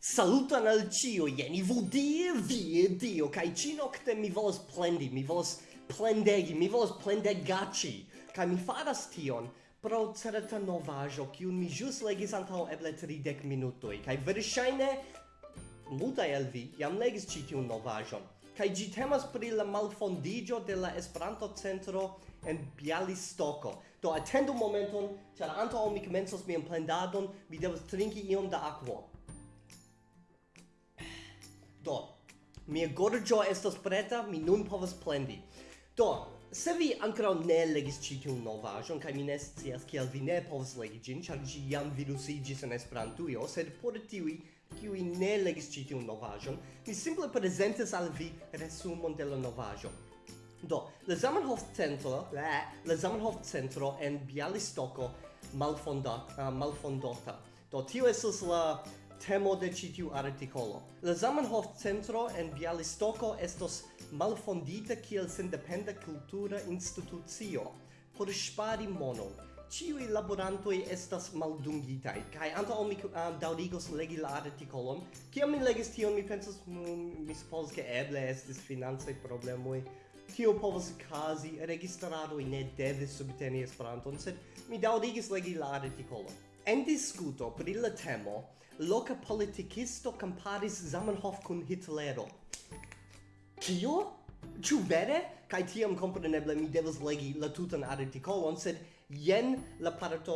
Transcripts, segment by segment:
Salutan al cio, jeni vodie, vie, dio, kai ci nocte mi volas plendi, mi volas plendegi, mi volas plendegaci, kai mi faras tion pro certa novajo, kiun mi jus legis antau eble 30 minutoi, kai verŝajne muta el vi jam legis ci tion novajon, kai gi temas pri la malfondigio de la Esperanto centro en Bialistoko. Do atendu momenton, ĉar antaŭ mi komencos mian plendadon, mi devas trinki iom da akvo. Do, mia gorgio estas preta, mi nun povas plendi. Do, se vi ancora ne legis ĉi tiun novaĵon kaj mi ne scias kiel vi ne povas legi gin, char gi jam virusigis en Esperantujo, sed por tiui, kiui ne legis ĉi tiun mi simple presentes al vi resumon de la novaĵo. Do, la Zamenhof Centro, la, le Zamenhof Centro en Bialystoko malfonda, uh, malfondota. Do, tio estas la temo de ĉi tiu artikolo. La Zamenhof Centro en Bialystoko estos malfondita kiel sendependa kultura institucio por spari monon. Ĉiuj laborantoj estas maldungitaj kaj antaŭ mi uh, daŭrigos legi la artikolon. Kiam mi legis tion, mi pensas, mi supozas ke eble estis financaj problemoj Tio povas okazi, registraroj ne devis subteni Esperanton, sed mi daŭrigis legi la artikolon. En discuto pri la temo, loca politicisto comparis Zamenhof cun Hitlero. Kio? Ciu vere? Kai tiam compreneble mi devas legi la tutan articolon, sed jen la parto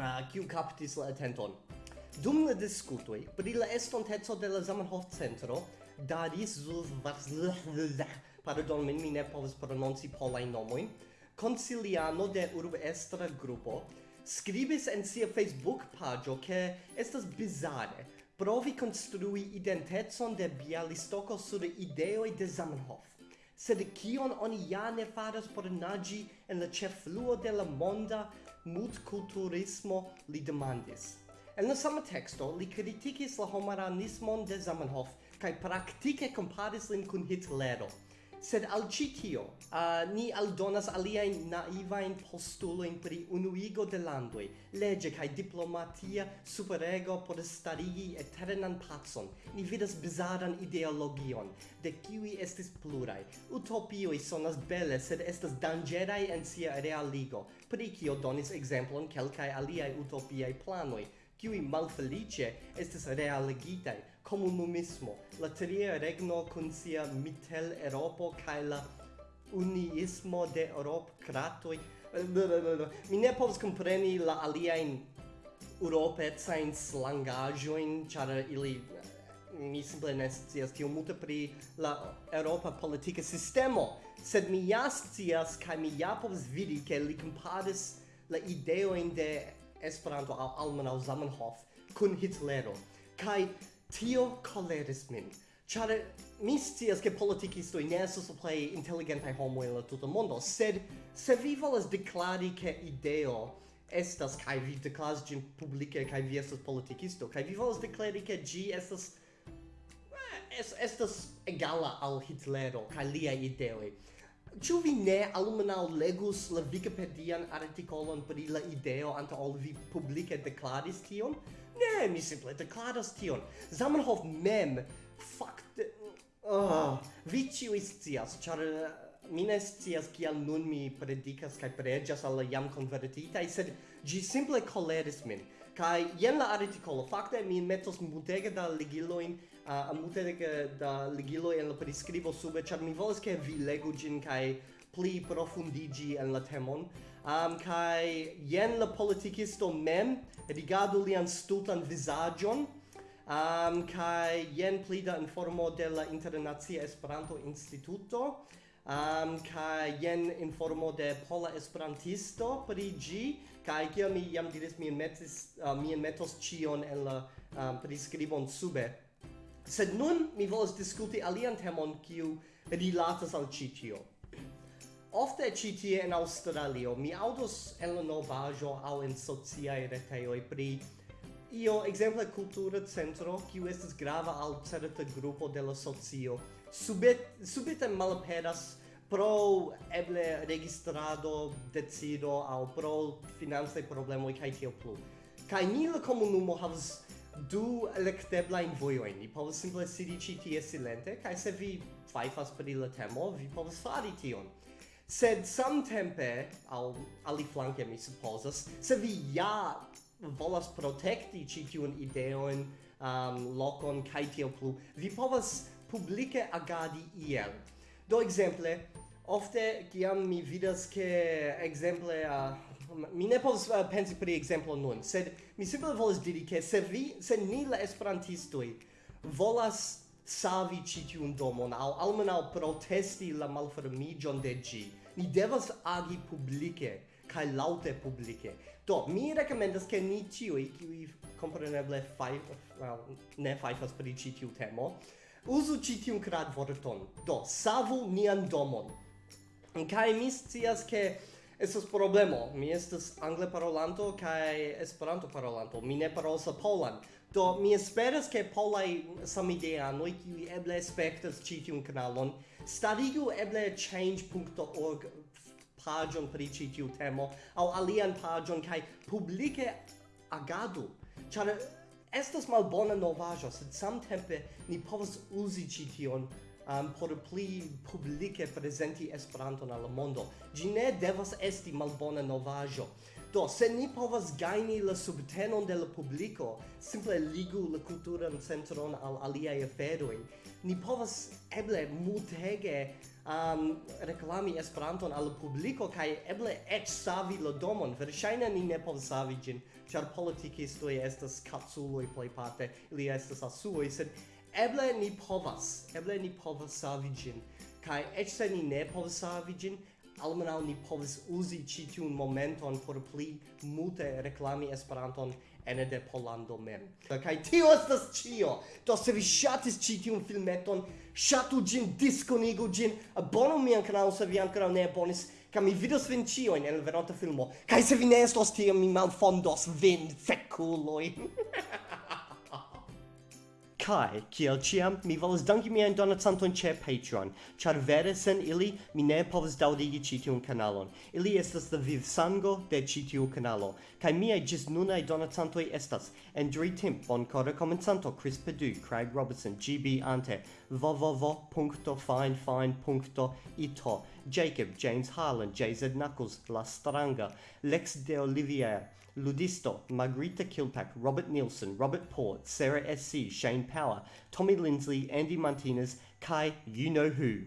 uh, kiu captis la attenton. Dum la discutoi, pri la estontezo de la Zamenhof Centro, Daris Zulvazlhvzh, pardon, min mi ne povas prononci polai nomoin, consiliano de urbestra grupo, scribis en sia Facebook pagio che estas bizarre provi construi identezon de Bialistoko sur ideoi de Zamenhof. Sed kion oni ja ne faras por nagi en la cefluo de la monda multculturismo li demandis. En la sama texto li kritikis la homaranismon de Zamenhof kaj praktike komparis lin kun Hitlero – Sed al citio uh, ni aldonas aliaen naivain postuloin pri unuigo de landoi, lege cae diplomatia superego por starigi eternan pacon. Ni vidas bizaran ideologion, de kiwi estis plurai. Utopioi sonas belle sed estas dangerai en sia realigo, pri kio donis exemplon kelkai aliai utopiai planoi, kiui malfelice estes realigitai, comunumismo, la tria regno con sia mitel Europo cae la uniismo de Europ cratoi. Eh, mi ne povas compreni la aliaen europecajn slangaĵojn, ĉar ili eh, mi simple ne scias tiom multe pri la Europa politika sistemo, sed mi ja scias kaj mi ja povas vidi ke li komparis la ideojn de Esperanto al almenaŭ Zamenhof kun Hitlero. Kaj tio koleris min. Ĉar mi scias ke politikistoj ne estas la plej inteligentaj homoj en la tuta mondo sed se vi volas deklari ke ideo estas kaj vi deklaras ĝin publike kaj vi estas politikisto kaj vi volas deklari ke ĝi estas eh, es, estas egala al Hitlero kaj liaj ideoj. Ĉu vi ne almenaŭ legus la Wikipedian artikolon pri la ideo anta ol vi publike deklaris tion? Ne, mi simple declaras tion. Zamenhof mem fakte... Oh, vi ciu scias, char... Uh, mi ne scias kial nun mi predicas kaj preĝas al la jam konvertitaj, sed ĝi simple koleris min. Kaj jen la artikolo. Fakte mi metos multege da ligilojn, uh, multege da ligiloj en la priskribo sube, ĉar mi volas ke vi legu ĝin kaj pli profundigi en la temon. Um, kai jen la politikisto mem rigardu lian stultan visagion, um, kai jen pli da informo de la Internazia Esperanto Instituto, um, kaj jen informo de pola esperantisto pri gi kaj kia mi jam diris mi metis uh, mi metos cion en la um, priskribon sube. Sed nun mi volas diskuti alian temon kiu rilatas al ĉi tio. Ofte ci tie en Australio mi audos en la novajo au en sociae retejoj pri io exemple cultura centro kiu estas grava al certa grupo de la socio subet subite malaperas pro eble registrado decido au pro financaj problemoj kaj tio plu. Kaj ni la komunumo havas du electeblajn in Ni povas simple sidi ĉi tie silente kai se vi fajfas per la temo, vi povas fari tion. Sed samtempe, al aliflanke mi supposas se vi ja volas protekti ĉi tiun ideon, um, locon kai tiel plu, vi povas publike agadi iel. Do exemple, ofte kiam mi vidas che exemple uh, mi ne povas uh, pensi pri exemplo nun, sed mi simple volas diri che se vi se ni la esperantistoi volas savi ci tiun domon aŭ almenau protesti la malfermigion de gi, Ni devas agi publike kai laute publike. Do, mi recomendas che ni tiui, qui compreneble fai, well, ne fajfas pri ci tiu temo, uzu ĉi tiun kradvorton. Do savu nian domon. Kaj mi scias ke estas problemo. Mi estas angle parolanto kaj esperanto parolanto mi ne parolas polan. Do mi esperas ke polaj samideanoj kiuj eble spektas ĉi tiun kanalon starigu eble change.org pagion pri ĉi tiu temo aŭ alian pagion kaj publike agadu. Ĉar estas malbona novaĵo, sed samtempe ni povas uzi ĉi tion um, por pli publike prezenti Esperanton al la mondo. Ĝi ne devas esti malbona novaĵo. Do, se ni povas gajni la subtenon de la publiko, simple ligu la kulturan centron al aliaj aferoj. Ni povas eble multege um, reklami Esperanton al publiko kaj eble eĉ savi la domon. Verŝajne ni ne povas savi ĝin, ĉar politikistoj estas kapsuloj plejparte, ili estas asuoj, sed eble ni povas, eble ni povas savi ĝin. Kaj eĉ se ni ne povas savi ĝin, almenaŭ ni povas uzi ĉi tiun momenton por pli multe reklami Esperanton ene de Polando mem. Kaj tio estas ĉio. Do se vi ŝatis ĉi tiun filmeton, ŝatu ĝin, diskonigu ĝin, abonu mian kanalon se vi ankoraŭ ne abonis, kaj mi vidos vin ĉiujn en la venonta filmo. Kaj se vi ne estos tie, mi malfondos vin, fekuloj. Kai, kiel ciam, mi volas danki mian donacanton ce Patreon, char vere sen ili mi ne povas daudigi citiun kanalon. Ili estas la viv sango de citiu kanalo, kai miai gis nunai donacantoi estas Andrew Timp, Boncora Comensanto, Chris Perdue, Craig Robertson, GB Ante, www.finefine.ito Jacob, James Harlan, JZ Knuckles, La Stranga, Lex de Olivier, Ludisto, Margarita Kilpack, Robert Nielsen, Robert Port, Sarah S.C., Shane Power, Tommy Lindsley, Andy Martinez, Kai You Know Who.